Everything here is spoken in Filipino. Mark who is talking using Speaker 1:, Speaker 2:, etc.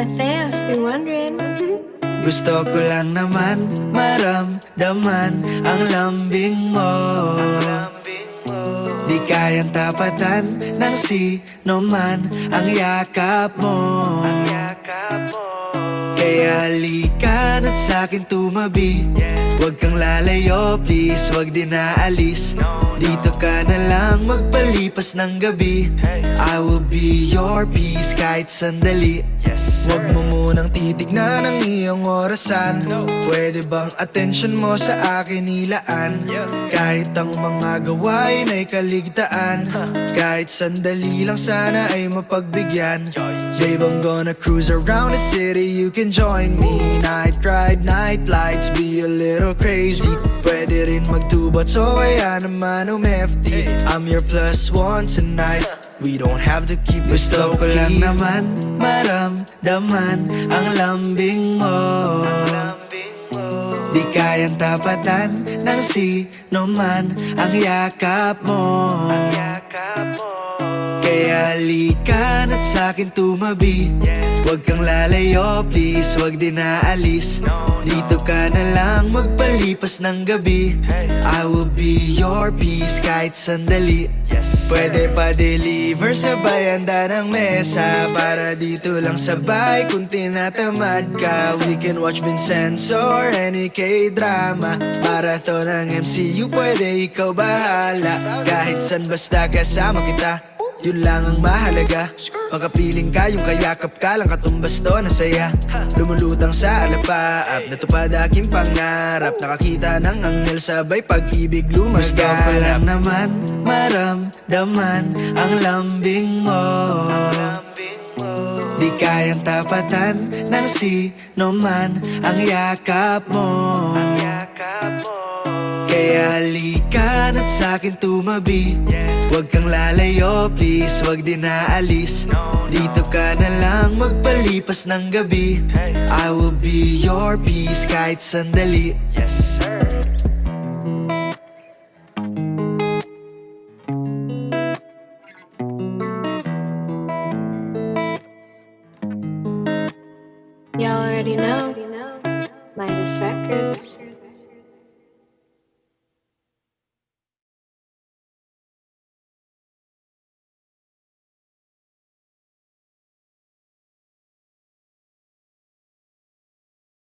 Speaker 1: Matthias, be wondering.
Speaker 2: Gusto ko lang naman maramdaman ang lambing mo. Di kayang tapatan ng sino man ang yakap mo. Kaya halika na't sa'kin tumabi. Huwag kang lalayo please, huwag din naalis Dito ka na lang magpalipas ng gabi. I will be your peace kahit sandali Huwag mo munang titignan ang iyong orasan. Pwede bang attention mo sa akin ilaan Kahit ang mga gawain ay kaligtaan. Kahit sandali lang sana ay mapagbigyan Babe, I'm gonna cruise around the city. You can join me. Night ride, night lights Be a little crazy. Pwede rin magtubat So kaya naman umefty I'm your plus one tonight. We don't have to keep it Gusto ko lang naman maramdaman ang lambing mo. Di kayang tapatan ng sino man ang yakap mo. Kaya halika na't sa'kin tumabi. Huwag kang lalayo please, huwag din naalis Dito ka na lang magpalipas ng gabi. I will be your peace kahit sandali. Pwede pa deliver sabay handa ng mesa. Para dito lang sabay kung tinatamad ka. We can watch Vincenzo or any K-drama. Marathon ng MCU pwede ikaw bahala. Kahit san basta kasama kita Yun lang ang mahalaga. Makapiling ka, yung kayakap ka lang katumbas to na saya. Lumulutang sa alapaap Natupad aking pangarap. Nakakita ng anghel sabay pag-ibig lumaganap Gusto ko lang naman maramdaman ang lambing mo. Di kayang tapatan ng sino man ang yakap mo. Kaya halika na't sa'kin tumabi Huwag kang lalayo please, huwag din naalis Dito ka na lang magpalipas ng gabi I will be your peace kahit sandali
Speaker 1: Y'all already know. Midas Records.